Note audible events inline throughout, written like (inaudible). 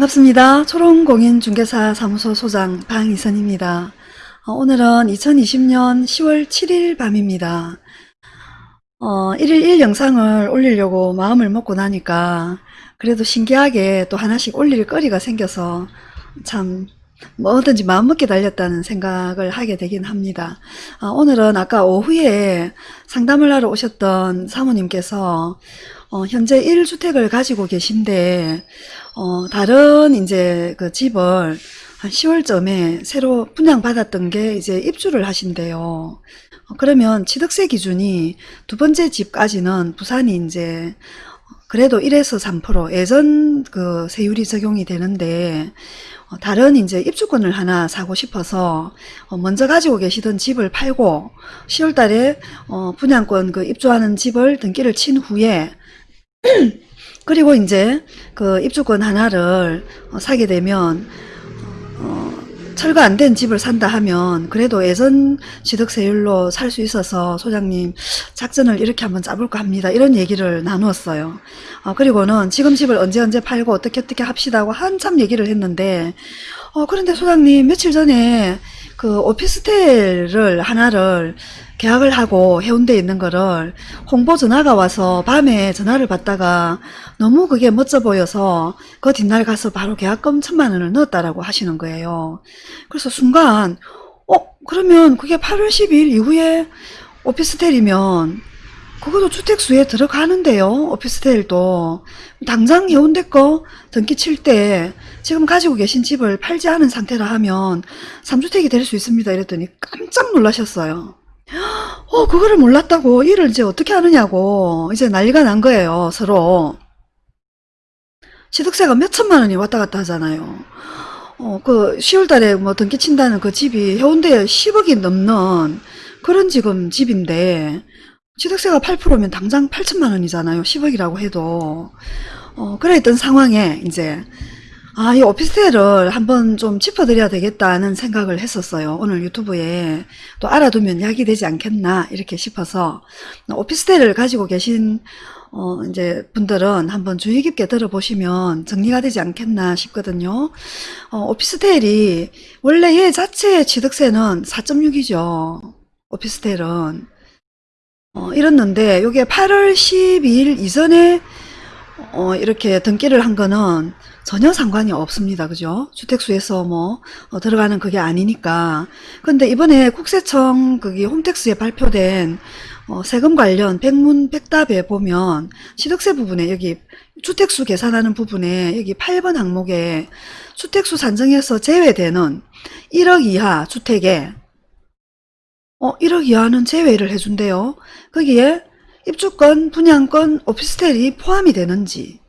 반갑습니다. 초롱공인중개사 사무소 소장 방이선입니다. 어, 오늘은 2020년 10월 7일 밤입니다. 어, 1일 1 영상을 올리려고 마음을 먹고 나니까 그래도 신기하게 또 하나씩 올릴 거리가 생겨서 참 뭐든지 마음먹게 달렸다는 생각을 하게 되긴 합니다. 어, 오늘은 아까 오후에 상담을 하러 오셨던 사모님께서 어, 현재 1주택을 가지고 계신데 어, 다른 이제 그 집을 한 10월쯤에 새로 분양받았던 게 이제 입주를 하신대요. 어, 그러면 취득세 기준이 두 번째 집까지는 부산이 이제 그래도 1에서 3% 예전 그 세율이 적용이 되는데 어, 다른 이제 입주권을 하나 사고 싶어서 어, 먼저 가지고 계시던 집을 팔고 10월 달에 어, 분양권 그 입주하는 집을 등기를 친 후에 (clears throat) 그리고 이제 그 입주권 하나를 어, 사게 되면 어, 철거 안 된 집을 산다 하면 그래도 예전 취득세율로 살 수 있어서 소장님 작전을 이렇게 한번 짜볼까 합니다. 이런 얘기를 나누었어요. 어, 그리고는 지금 집을 언제 언제 팔고 어떻게 어떻게 합시다 고 한참 얘기를 했는데 어, 그런데 소장님 며칠 전에 그 오피스텔을 하나를 계약을 하고 해운대에 있는 거를 홍보 전화가 와서 밤에 전화를 받다가 너무 그게 멋져 보여서 그 뒷날 가서 바로 계약금 천만 원을 넣었다라고 하시는 거예요. 그래서 순간 어 그러면 그게 8월 10일 이후에 오피스텔이면 그것도 주택수에 들어가는데요. 오피스텔도 당장 해운대 거 등기 칠 때 지금 가지고 계신 집을 팔지 않은 상태라 하면 3주택이 될 수 있습니다. 이랬더니 깜짝 놀라셨어요. 어, 그거를 몰랐다고 일을 이제 어떻게 하느냐고 이제 난리가 난 거예요, 서로. 취득세가 몇 천만 원이 왔다 갔다 하잖아요. 어, 그 10월 달에 뭐 등기 친다는 그 집이 해운대에 10억이 넘는 그런 지금 집인데 취득세가 8%면 당장 8천만 원이잖아요. 10억이라고 해도. 어, 그랬던 상황에 이제 아, 이 오피스텔을 한번 좀 짚어드려야 되겠다는 생각을 했었어요. 오늘 유튜브에 또 알아두면 약이 되지 않겠나 이렇게 싶어서 오피스텔을 가지고 계신 어, 이제 분들은 한번 주의 깊게 들어보시면 정리가 되지 않겠나 싶거든요. 어, 오피스텔이 원래 얘 자체의 취득세는 4.6이죠. 오피스텔은. 어, 이랬는데 이게 8월 12일 이전에 어, 이렇게 등기를 한 거는 전혀 상관이 없습니다. 그죠? 주택수에서 뭐 어, 들어가는 그게 아니니까. 근데 이번에 국세청 거기 홈택스에 발표된 어, 세금 관련 백문 백답에 보면 취득세 부분에 여기 주택수 계산하는 부분에 여기 8번 항목에 주택수 산정에서 제외되는 1억 이하 주택에 어 1억 이하는 제외를 해준대요. 거기에 입주권, 분양권, 오피스텔이 포함이 되는지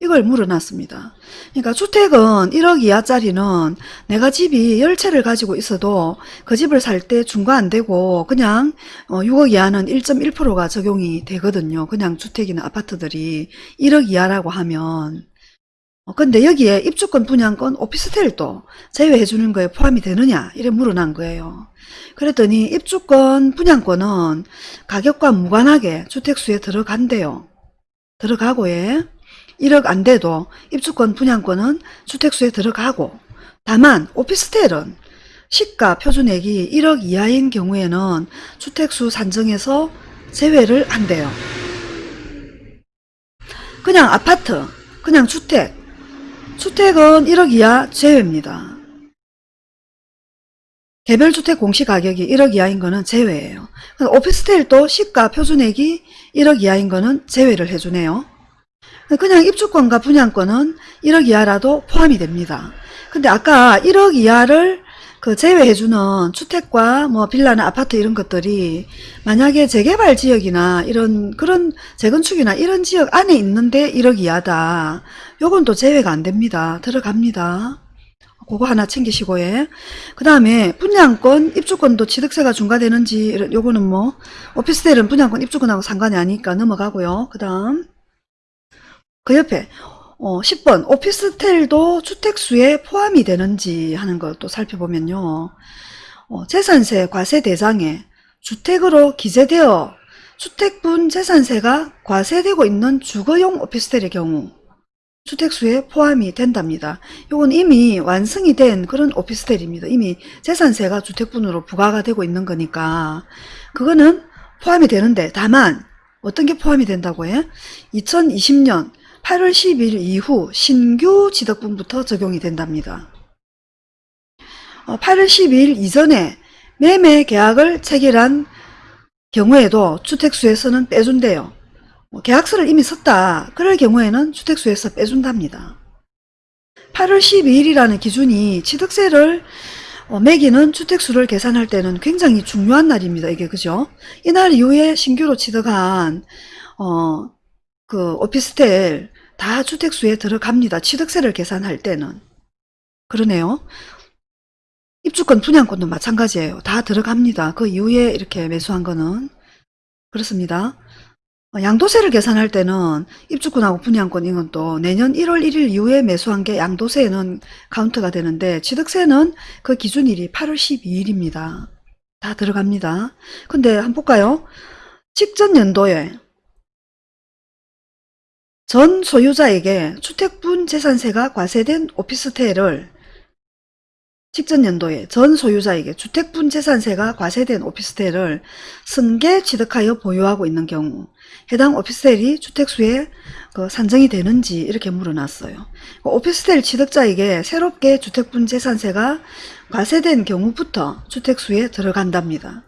이걸 물어놨습니다. 그러니까 주택은 1억 이하짜리는 내가 집이 10채를 가지고 있어도 그 집을 살 때 중과 안 되고 그냥 6억 어, 이하는 1.1%가 적용이 되거든요. 그냥 주택이나 아파트들이 1억 이하라고 하면 어, 근데 여기에 입주권, 분양권, 오피스텔도 제외해 주는 거에 포함이 되느냐 이래 물어난 거예요. 그랬더니 입주권, 분양권은 가격과 무관하게 주택수에 들어간대요. 들어가고에 1억 안 돼도 입주권, 분양권은 주택수에 들어가고 다만 오피스텔은 시가 표준액이 1억 이하인 경우에는 주택수 산정에서 제외를 한대요. 그냥 아파트, 그냥 주택, 주택은 1억 이하 제외입니다. 개별주택 공시가격이 1억 이하인 거는 제외예요. 오피스텔도 시가 표준액이 1억 이하인 거는 제외를 해주네요. 그냥 입주권과 분양권은 1억 이하라도 포함이 됩니다. 근데 아까 1억 이하를 그 제외해주는 주택과 뭐 빌라나 아파트 이런 것들이 만약에 재개발 지역이나 이런 그런 재건축이나 이런 지역 안에 있는데 1억 이하다. 요건 또 제외가 안 됩니다. 들어갑니다. 그거 하나 챙기시고 예. 그 다음에 분양권, 입주권도 취득세가 중과되는지 요거는 뭐 오피스텔은 분양권, 입주권하고 상관이 아니니까 넘어가고요. 그 다음 그 옆에 어, 10번 오피스텔도 주택수에 포함이 되는지 하는 것도 살펴보면요. 어, 재산세 과세 대상에 주택으로 기재되어 주택분 재산세가 과세되고 있는 주거용 오피스텔의 경우 주택수에 포함이 된답니다. 이건 이미 완성이 된 그런 오피스텔입니다. 이미 재산세가 주택분으로 부과가 되고 있는 거니까 그거는 포함이 되는데 다만 어떤 게 포함이 된다고 해? 2020년 8월 10일 이후 신규 취득분부터 적용이 된답니다. 어, 8월 10일 이전에 매매 계약을 체결한 경우에도 주택수에서는 빼준대요. 뭐 계약서를 이미 썼다. 그럴 경우에는 주택수에서 빼준답니다. 8월 12일이라는 기준이 취득세를 어, 매기는 주택수를 계산할 때는 굉장히 중요한 날입니다. 이게 그죠? 이날 이후에 신규로 취득한 어, 그 오피스텔 다 주택수에 들어갑니다. 취득세를 계산할 때는. 그러네요. 입주권 분양권도 마찬가지예요. 다 들어갑니다. 그 이후에 이렇게 매수한 거는 그렇습니다. 어, 양도세를 계산할 때는 입주권하고 분양권 이건 또 내년 1월 1일 이후에 매수한 게 양도세에는 카운트가 되는데 취득세는 그 기준일이 8월 12일입니다. 다 들어갑니다. 근데 한번 볼까요? 직전 연도에 전 소유자에게 주택분 재산세가 과세된 오피스텔을 직전 연도에 전 소유자에게 주택분 재산세가 과세된 오피스텔을 승계 취득하여 보유하고 있는 경우 해당 오피스텔이 주택수에 그 산정이 되는지 이렇게 물어놨어요. 그 오피스텔 취득자에게 새롭게 주택분 재산세가 과세된 경우부터 주택수에 들어간답니다.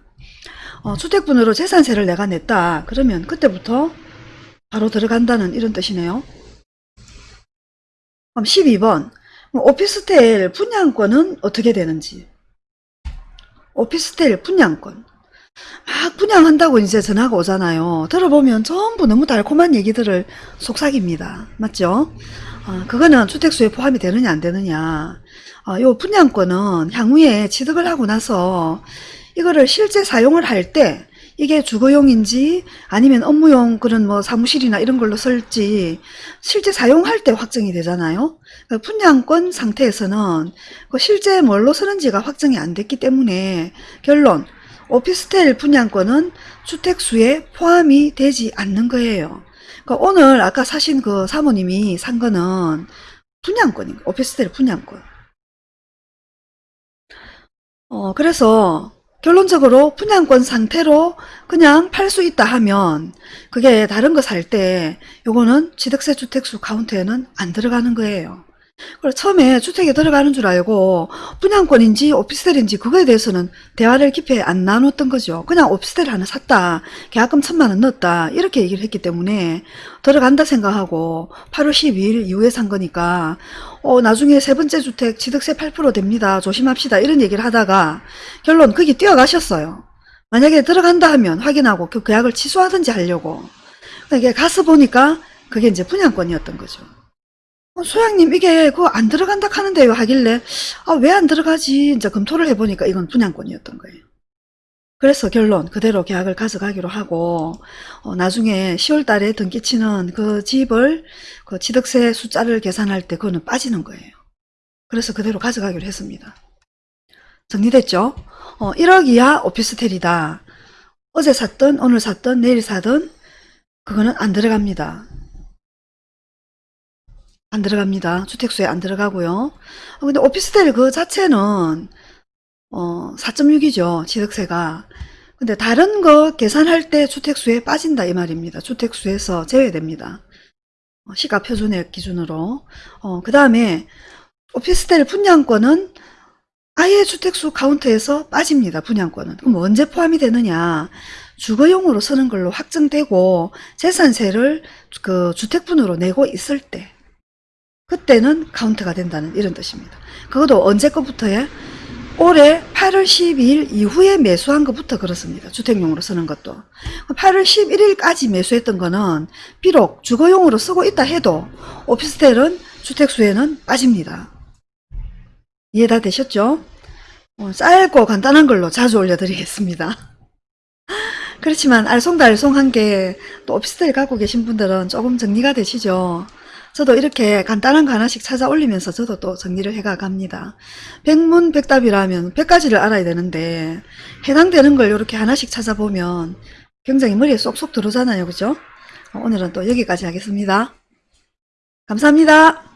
어, 주택분으로 재산세를 내가 냈다. 그러면 그때부터 바로 들어간다는 이런 뜻이네요. 그럼 12번 오피스텔 분양권은 어떻게 되는지 오피스텔 분양권 막 분양한다고 이제 전화가 오잖아요. 들어보면 전부 너무 달콤한 얘기들을 속삭입니다. 맞죠? 어, 그거는 주택수에 포함이 되느냐 안 되느냐 어, 요 분양권은 향후에 취득을 하고 나서 이거를 실제 사용을 할 때 이게 주거용인지 아니면 업무용 그런 뭐 사무실이나 이런 걸로 쓸지 실제 사용할 때 확정이 되잖아요. 그 분양권 상태에서는 그 실제 뭘로 쓰는지가 확정이 안 됐기 때문에 결론 오피스텔 분양권은 주택수에 포함이 되지 않는 거예요. 그러니까 오늘 아까 사신 그 사모님이 산 거는 분양권인 거예요. 오피스텔 분양권. 어, 그래서 결론적으로 분양권 상태로 그냥 팔 수 있다 하면 그게 다른 거 살 때 요거는 취득세 주택수 카운트에는 안 들어가는 거예요. 그래서 처음에 주택에 들어가는 줄 알고 분양권인지 오피스텔인지 그거에 대해서는 대화를 깊이 안 나눴던 거죠. 그냥 오피스텔 하나 샀다. 계약금 천만 원 넣었다. 이렇게 얘기를 했기 때문에 들어간다 생각하고 8월 12일 이후에 산 거니까 어, 나중에 세 번째 주택 취득세 8% 됩니다. 조심합시다. 이런 얘기를 하다가 결론 거기 뛰어가셨어요. 만약에 들어간다 하면 확인하고 그 계약을 취소하든지 하려고. 이게 가서 보니까 그게 이제 분양권이었던 거죠. 어, 소장님 이게 그거 안 들어간다 하는데요 하길래 아 왜 안 들어가지 이제 검토를 해보니까 이건 분양권이었던 거예요. 그래서 결론 그대로 계약을 가져가기로 하고 어, 나중에 10월 달에 등기치는 그 집을 그 취득세 숫자를 계산할 때 그거는 빠지는 거예요. 그래서 그대로 가져가기로 했습니다. 정리됐죠? 어, 1억 이하 오피스텔이다. 어제 샀던 오늘 샀던 내일 사던 그거는 안 들어갑니다. 안 들어갑니다. 주택수에 안 들어가고요. 어, 근데 오피스텔 그 자체는 어, 4.6이죠. 취득세가. 근데 다른 거 계산할 때 주택수에 빠진다 이 말입니다. 주택수에서 제외됩니다. 어, 시가 표준액 기준으로. 어, 그 다음에 오피스텔 분양권은 아예 주택수 카운트에서 빠집니다. 분양권은. 그럼 언제 포함이 되느냐. 주거용으로 쓰는 걸로 확정되고 재산세를 그 주택분으로 내고 있을 때 그때는 카운트가 된다는 이런 뜻입니다. 그것도 언제 것부터예? 올해 8월 12일 이후에 매수한 것부터 그렇습니다. 주택용으로 쓰는 것도. 8월 11일까지 매수했던 거는 비록 주거용으로 쓰고 있다 해도 오피스텔은 주택수에는 빠집니다. 이해 다 되셨죠? 어, 짧고 간단한 걸로 자주 올려드리겠습니다. 그렇지만 알쏭달쏭한 게 또 오피스텔 갖고 계신 분들은 조금 정리가 되시죠? 저도 이렇게 간단한 거 하나씩 찾아 올리면서 저도 또 정리를 해가 갑니다. 백문백답이라면 100가지를 알아야 되는데 해당되는 걸 이렇게 하나씩 찾아보면 굉장히 머리에 쏙쏙 들어오잖아요. 그죠? 오늘은 또 여기까지 하겠습니다. 감사합니다.